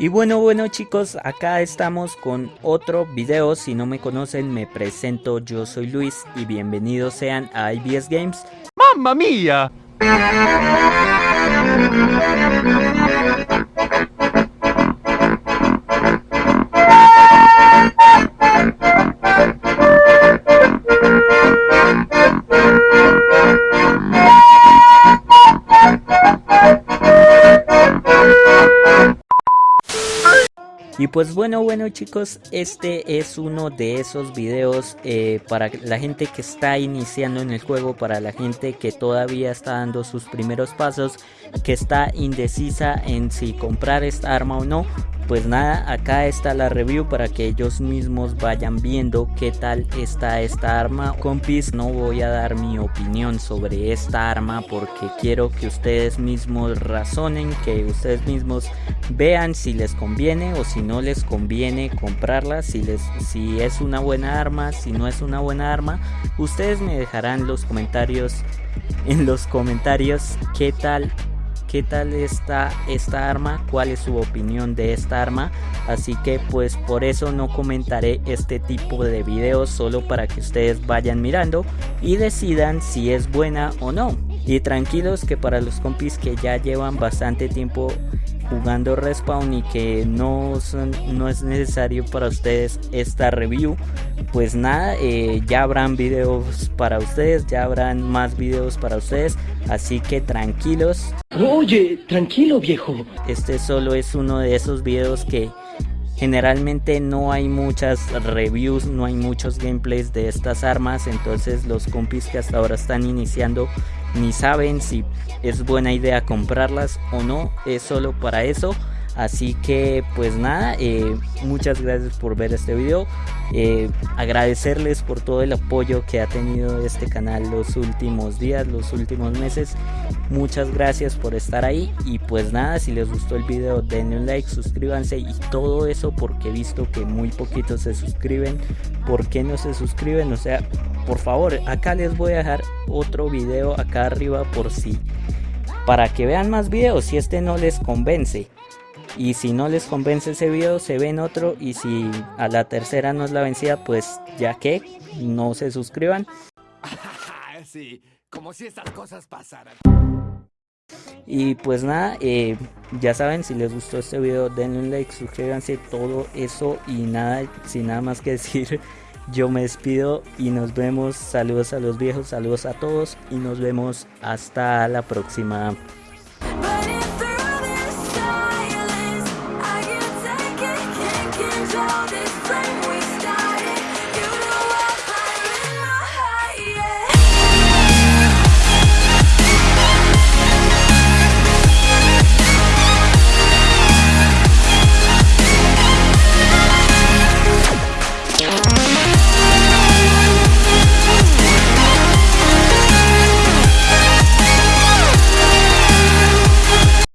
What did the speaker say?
Y bueno, bueno chicos, acá estamos con otro video. Si no me conocen, me presento. Yo soy Luis y bienvenidos sean a IBS Games. ¡Mamma mía! Y pues bueno, bueno chicos, este es uno de esos videos eh, para la gente que está iniciando en el juego, para la gente que todavía está dando sus primeros pasos, que está indecisa en si comprar esta arma o no pues nada, acá está la review para que ellos mismos vayan viendo qué tal está esta arma. Compis, no voy a dar mi opinión sobre esta arma porque quiero que ustedes mismos razonen, que ustedes mismos vean si les conviene o si no les conviene comprarla, si, les, si es una buena arma, si no es una buena arma. Ustedes me dejarán los comentarios en los comentarios qué tal qué tal está esta arma, cuál es su opinión de esta arma. Así que pues por eso no comentaré este tipo de videos solo para que ustedes vayan mirando y decidan si es buena o no. Y tranquilos que para los compis que ya llevan bastante tiempo jugando Respawn y que no, son, no es necesario para ustedes esta review, pues nada, eh, ya habrán videos para ustedes, ya habrán más videos para ustedes, así que tranquilos. Oye, tranquilo viejo. Este solo es uno de esos videos que generalmente no hay muchas reviews, no hay muchos gameplays de estas armas, entonces los compis que hasta ahora están iniciando ni saben si es buena idea comprarlas o no, es solo para eso. Así que pues nada, eh, muchas gracias por ver este video. Eh, agradecerles por todo el apoyo que ha tenido este canal los últimos días, los últimos meses. Muchas gracias por estar ahí. Y pues nada, si les gustó el video denle un like, suscríbanse y todo eso porque he visto que muy poquitos se suscriben. ¿Por qué no se suscriben? O sea, por favor, acá les voy a dejar otro video acá arriba por si... Para que vean más videos si este no les convence. Y si no les convence ese video, se ven otro. Y si a la tercera no es la vencida, pues ya que no se suscriban. sí, como si estas cosas pasaran. Y pues nada, eh, ya saben, si les gustó este video, denle un like, suscríbanse, todo eso. Y nada, sin nada más que decir, yo me despido y nos vemos. Saludos a los viejos, saludos a todos. Y nos vemos hasta la próxima.